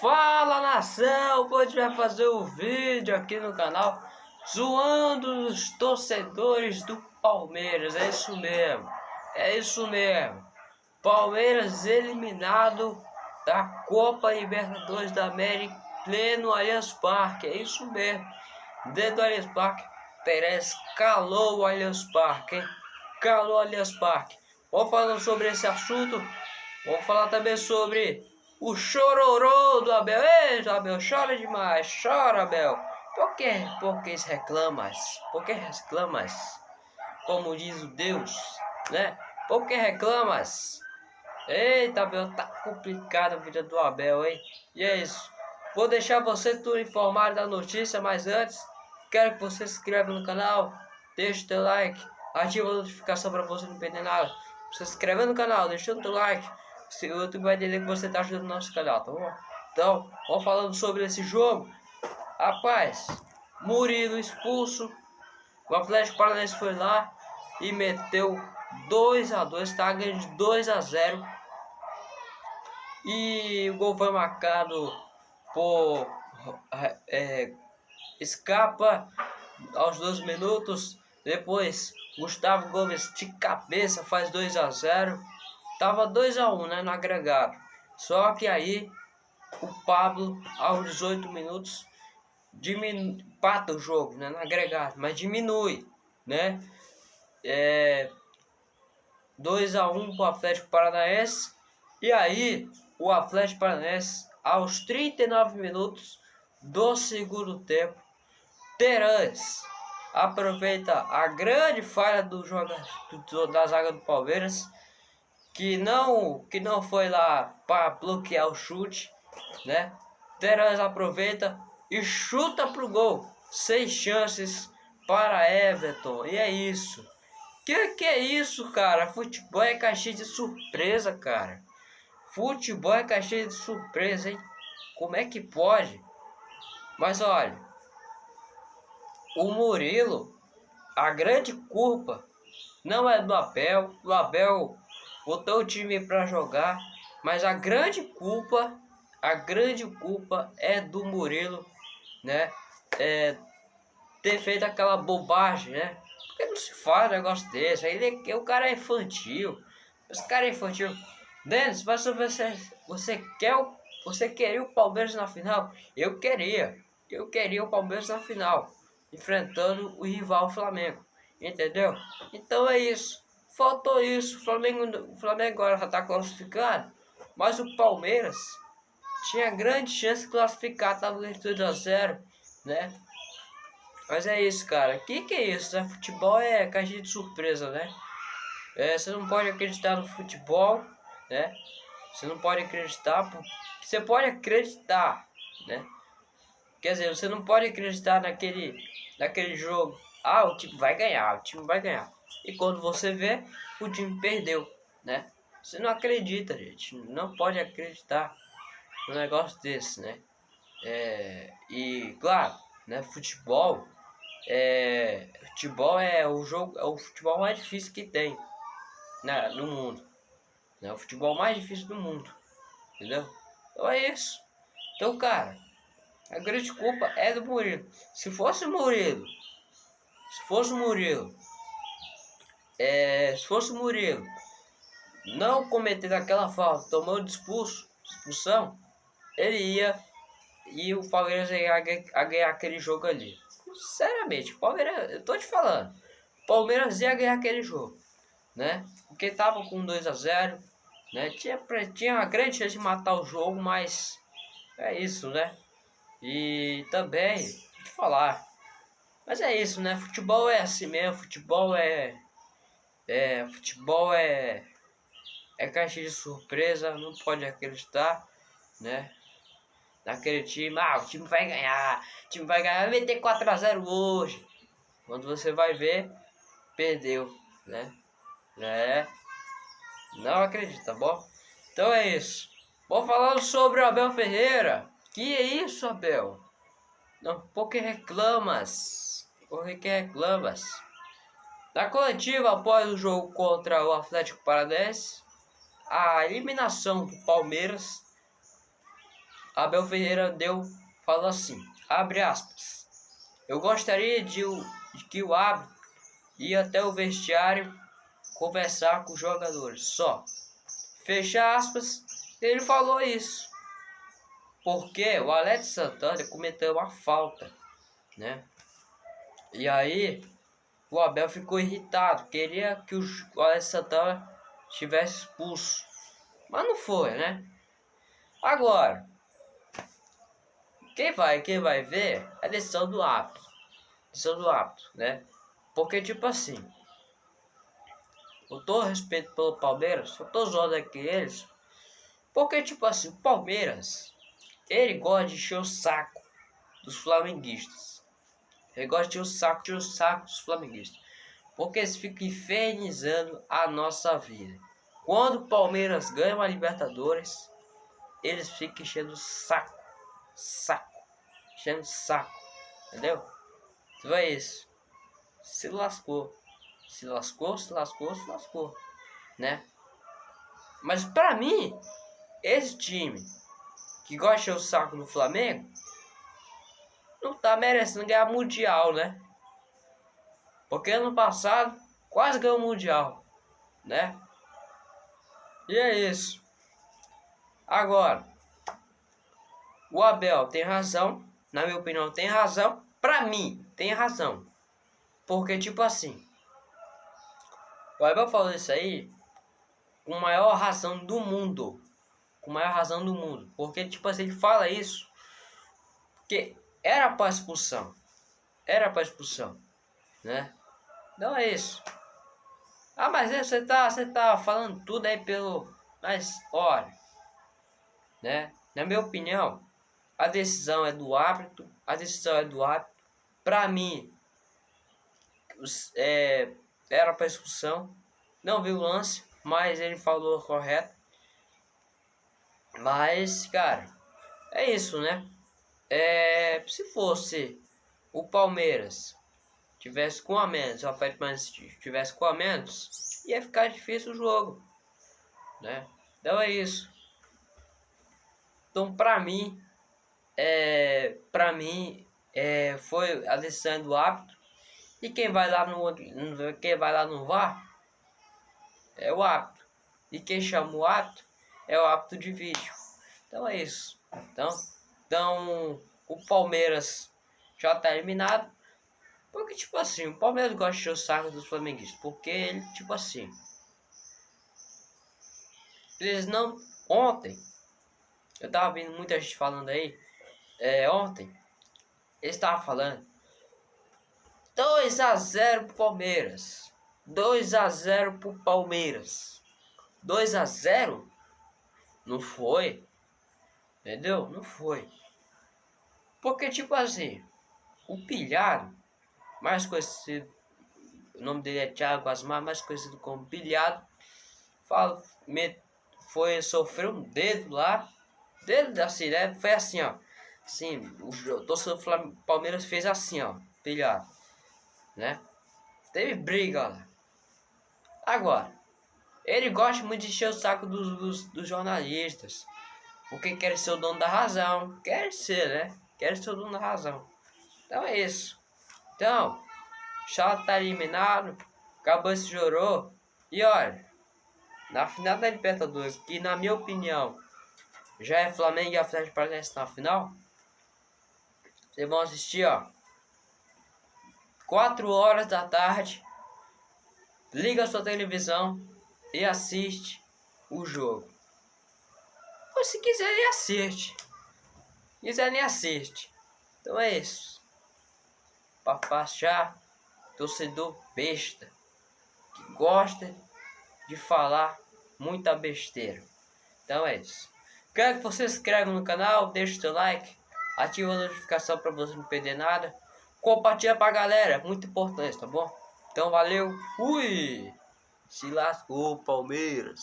Fala nação, hoje vai fazer um vídeo aqui no canal zoando os torcedores do Palmeiras, é isso mesmo, é isso mesmo. Palmeiras eliminado da Copa Libertadores da América pleno Allianz Parque, é isso mesmo. Dentro do Allianz Parque, Perez calou o Allianz Parque, hein? Calou o Allianz Parque. Vamos falar sobre esse assunto, vamos falar também sobre o chororô do Abel. Ei, Abel, chora demais, chora, Abel. Por que, por que reclamas? Por que reclamas? Como diz o Deus, né? Por que reclamas? Eita, Abel, tá complicado a vida do Abel, hein? E é isso. Vou deixar você tudo informado da notícia, mas antes, quero que você se inscreva no canal, deixe o teu like, ativa a notificação para você não perder nada. Se inscreve no canal, deixa o teu like o YouTube vai entender que você está ajudando o nosso canal, tá bom? Então, vamos falando sobre esse jogo. Rapaz, Murilo expulso. O Atlético Paranaense foi lá e meteu 2 a 2 tá ganhando de 2 a 0 E o gol foi marcado por é, Escapa aos 2 minutos. Depois, Gustavo Gomes de cabeça faz 2 a 0 Tava 2 a 1 um, né, no agregado. Só que aí o Pablo, aos 18 minutos, diminui, pata o jogo, né, no agregado, mas diminui, né? É, 2 a 1 para o Atlético Paranaense. E aí, o Atlético Paranaense, aos 39 minutos do segundo tempo, Terãs aproveita a grande falha do jogador da zaga do Palmeiras que não que não foi lá para bloquear o chute, né? Terãs aproveita e chuta pro gol. Seis chances para Everton. E é isso. Que que é isso, cara? Futebol é caixinha de surpresa, cara. Futebol é caixinha de surpresa, hein? Como é que pode? Mas olha, o Murilo, a grande culpa não é do Abel. O Abel botou o time para jogar, mas a grande culpa, a grande culpa é do Murilo, né? É, ter feito aquela bobagem, né? Porque não se faz um negócio desse. Ele, é, o cara é infantil. Esse cara é infantil. Denis, mas você, você quer o, você queria o Palmeiras na final? Eu queria. Eu queria o Palmeiras na final, enfrentando o rival Flamengo. Entendeu? Então é isso. Faltou isso. O Flamengo, o Flamengo agora já está classificado. Mas o Palmeiras tinha grande chance de classificar. Estava ganhando 2 a 0 né? Mas é isso, cara. O que, que é isso? Né? Futebol é caixinha de surpresa, né? É, você não pode acreditar no futebol, né? Você não pode acreditar. Você pode acreditar, né? Quer dizer, você não pode acreditar naquele, naquele jogo. Ah, o time vai ganhar, o time vai ganhar. E quando você vê, o time perdeu, né? Você não acredita, gente. Não pode acreditar no negócio desse, né? É, e claro, né? Futebol é futebol é o jogo, é o futebol mais difícil que tem, né? No mundo, né? O futebol mais difícil do mundo, entendeu? Então é isso. Então, cara, a grande culpa é do Murilo. Se fosse o Murilo, se fosse o Murilo é, se fosse o Murilo não cometer aquela falta, tomou de expulso, expulsão, ele ia e o Palmeiras ia ganhar aquele jogo ali. Sinceramente, Palmeiras, eu tô te falando, Palmeiras ia ganhar aquele jogo, né? Porque tava com 2 a 0 né? Tinha, tinha uma grande chance de matar o jogo, mas é isso, né? E também, te falar, mas é isso, né? Futebol é assim mesmo, futebol é é, futebol é, é caixa de surpresa, não pode acreditar, né? Naquele time, ah, o time vai ganhar, o time vai ganhar, vai meter 4x0 hoje. Quando você vai ver, perdeu, né? É, não acredito, tá bom? Então é isso. Vou falando sobre o Abel Ferreira. Que é isso, Abel? Não, por que reclamas? Por que reclamas? Na coletiva após o jogo contra o Atlético Paranaense, a eliminação do Palmeiras, Abel Ferreira deu, falou assim, abre aspas, eu gostaria de, de que o árbitro ia até o vestiário conversar com os jogadores, só. Fecha aspas, ele falou isso. Porque o Alex Santana cometeu uma falta, né? E aí o Abel ficou irritado, queria que o Alex Santana estivesse expulso. Mas não foi, né? Agora, quem vai, quem vai ver é a decisão do árbitro. Decisão do árbitro, né? Porque tipo assim, com todo respeito pelo Palmeiras, eu tô zoando aqui eles. Porque tipo assim, o Palmeiras, ele gosta de encher o saco dos flamenguistas. Ele gosta de o saco, de o saco dos flamenguistas. Porque eles ficam infernizando a nossa vida. Quando o Palmeiras ganha uma Libertadores, eles ficam enchendo o saco. Saco. Enchendo o saco. Entendeu? Então é isso. Se lascou. Se lascou, se lascou, se lascou. Né? Mas pra mim, esse time que gosta o saco do Flamengo não tá merecendo ganhar mundial, né? Porque ano passado quase ganhou o mundial, né? E é isso. Agora, o Abel tem razão, na minha opinião tem razão, pra mim tem razão. Porque tipo assim, o Abel falou isso aí com maior razão do mundo. Com maior razão do mundo. Porque tipo assim, ele fala isso porque era para expulsão. Era para expulsão, né? Não é isso. Ah, mas você tá, você tá falando tudo aí pelo, mas olha, né? Na minha opinião, a decisão é do árbitro, a decisão é do árbitro. Para mim, é, era para expulsão. Não vi o lance, mas ele falou correto. Mas, cara, é isso, né? É, se fosse o Palmeiras tivesse com a menos, o Atlético tivesse com a menos, ia ficar difícil o jogo, né? Então é isso. Então, pra mim, é, pra mim, é, foi a decisão do. E quem vai lá no quem vai lá no VAR é o árbitro. E quem chama o árbitro é o árbitro de vídeo. Então é isso. Então, então o Palmeiras já está eliminado. Porque, tipo assim, o Palmeiras gosta de o saco dos flamenguistas. Porque ele, tipo assim. Eles não. Ontem, eu tava vendo muita gente falando aí. É, ontem, eles estavam falando 2 a 0 pro Palmeiras. 2 a 0 pro Palmeiras. 2 a 0 Não foi. Entendeu? Não foi. Porque tipo assim, o pilhado, mais conhecido, o nome dele é Thiago Asmar, mais conhecido como pilhado, fala, foi sofreu um dedo lá, dedo assim, né? Foi assim, ó. Assim, o torcedor do Palmeiras fez assim, ó, pilhado, né? Teve briga lá. Agora, ele gosta muito de encher o saco dos, dos, dos jornalistas. Porque quer ser o dono da razão. Quer ser, né? Quer ser o dono da razão. Então é isso. Então, Charlotte tá eliminado. Esse chorou. E olha, na final da Libertadores, que na minha opinião já é Flamengo e Atlético Paranaense na final. Vocês vão assistir, ó. 4 horas da tarde. Liga sua televisão e assiste o jogo. Ou se quiser, nem assiste. Se quiser, nem assiste. Então é isso. Papachá, torcedor besta. Que gosta de falar muita besteira. Então é isso. Quero que você se inscreva no canal, deixe seu like, ative a notificação para você não perder nada. Compartilha pra galera, muito importante, tá bom? Então valeu, fui! Se lascou, Palmeiras!